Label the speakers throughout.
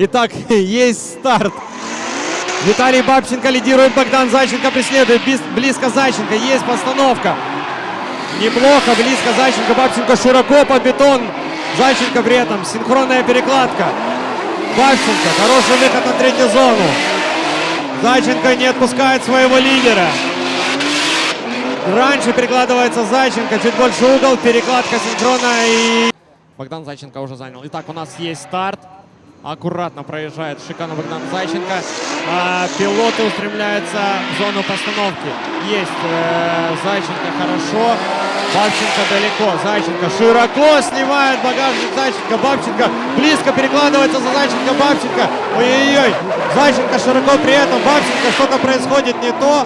Speaker 1: Итак, есть старт. Виталий Бабченко лидирует, Богдан Зайченко преследует. Близко Зайченко, есть постановка. Неплохо, близко Зайченко, Бабченко широко под бетон. Зайченко при этом, синхронная перекладка. Бабченко, хороший выход на третью зону. Зайченко не отпускает своего лидера. Раньше перекладывается Зайченко, чуть больше угол, перекладка синхронная и... Богдан Зайченко уже занял. Итак, у нас есть старт. Аккуратно проезжает шикарно Богдан Зайченко. А, пилоты устремляются в зону постановки. Есть э, Зайченко хорошо. Бабченко далеко. Зайченко широко снимает багажник Зайченко. Бабченко близко перекладывается за Зайченко. Бабченко. Ой-ой-ой. Зайченко широко при этом. Бабченко что-то происходит не то.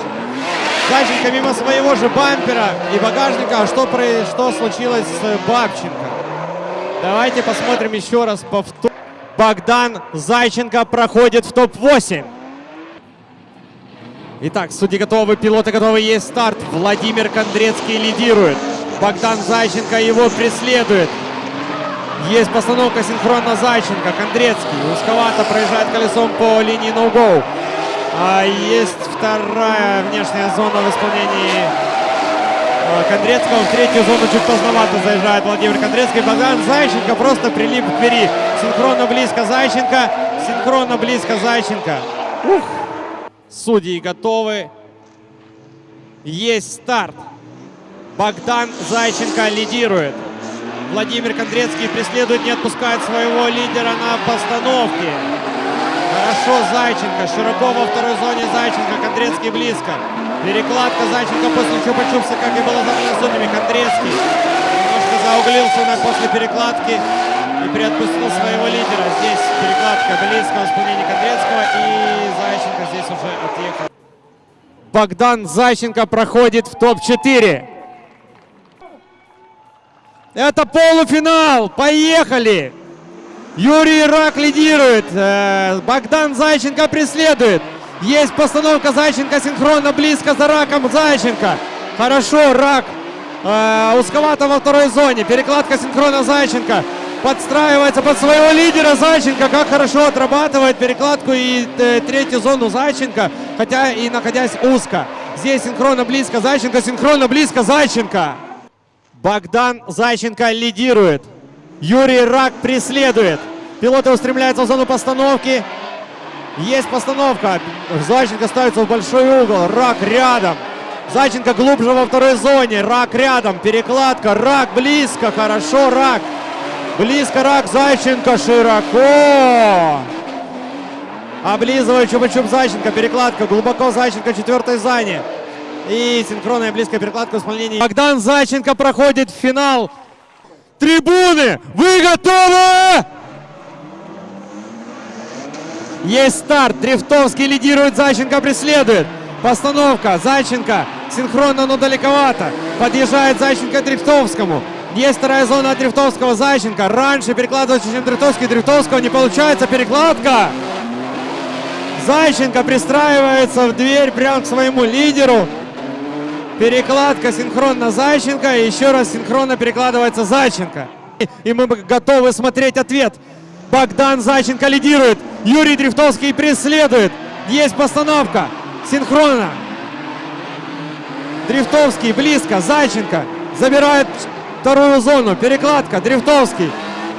Speaker 1: Зайченко мимо своего же бампера и багажника. А что, про- что случилось с Бабченко? Давайте посмотрим еще раз повтор. Богдан Зайченко проходит в топ-8. Итак, судьи готовы, пилоты готовы, есть старт. Владимир Кондрецкий лидирует. Богдан Зайченко его преследует. Есть постановка синхронно Зайченко. Кондрецкий узковато проезжает колесом по линии no-go. А есть вторая внешняя зона в исполнении Кондрецкого. В третью зону чуть поздновато заезжает Владимир Кондрецкий. Богдан Зайченко просто прилип к двери. Синхронно близко Зайченко. Синхронно близко Зайченко. Ух. Судьи готовы. Есть старт. Богдан Зайченко лидирует. Владимир Кондрецкий преследует, не отпускает своего лидера на постановке. Хорошо Зайченко. Широко во второй зоне Зайченко. Кондрецкий близко. Перекладка Зайченко после чупа-чупса, как и было задано судьями. Кондрецкий немножко зауглился на после перекладки и приотпустил своего лидера. Здесь перекладка близко в исполнении Кондрецкого и Зайченко здесь уже отъехал. Богдан Зайченко проходит в топ-4. Это полуфинал. Поехали! Юрий Рак лидирует. Э, Богдан Зайченко преследует. Есть постановка Зайченко синхронно близко за Раком Зайченко. Хорошо, Рак э, узковато во второй зоне. Перекладка синхронно Зайченко. Подстраивается под своего лидера Зайченко. Как хорошо отрабатывает перекладку и э, третью зону Зайченко. Хотя и находясь узко. Здесь синхронно близко Зайченко. Синхронно близко Зайченко. Богдан Зайченко лидирует. Юрий Рак преследует. Пилоты устремляются в зону постановки. Есть постановка. Зайченко ставится в большой угол. Рак рядом. Зайченко глубже во второй зоне. Рак рядом. Перекладка. Рак близко. Хорошо. Рак. Близко Рак. Зайченко широко. Облизывает Чупа-Чуп Зайченко. Перекладка. Глубоко Зайченко четвертой зоне. И синхронная близкая перекладка в исполнении. Богдан Зайченко проходит в финал. Трибуны, вы готовы? Есть старт. Дрифтовский лидирует, Зайченко преследует. Постановка. Зайченко синхронно, но далековато. Подъезжает Зайченко к Дрифтовскому. Есть вторая зона от Дрифтовского. Зайченко раньше перекладывается, чем Дрифтовский. Дрифтовского не получается. Перекладка. Зайченко пристраивается в дверь прямо к своему лидеру. Перекладка синхронно Зайченко. И еще раз синхронно перекладывается Зайченко. И мы готовы смотреть ответ. Богдан Зайченко лидирует. Юрий Дрифтовский преследует. Есть постановка. Синхронно. Дрифтовский близко. Зайченко забирает вторую зону. Перекладка. Дрифтовский.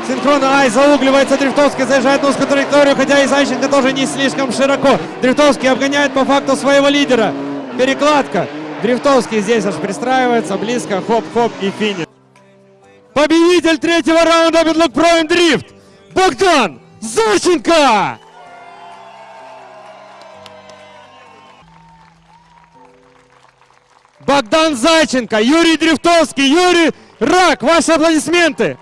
Speaker 1: Синхронно Ай заугливается. Дрифтовский заезжает на узкую траекторию, хотя и Зайченко тоже не слишком широко. Дрифтовский обгоняет по факту своего лидера. Перекладка. Дрифтовский здесь аж пристраивается. Близко. Хоп-хоп и финиш. Победитель третьего раунда Beadlock Pro Drift. Богдан Зайченко! Богдан Зайченко, Юрий Дрифтовский, Юрий Рак, ваши аплодисменты!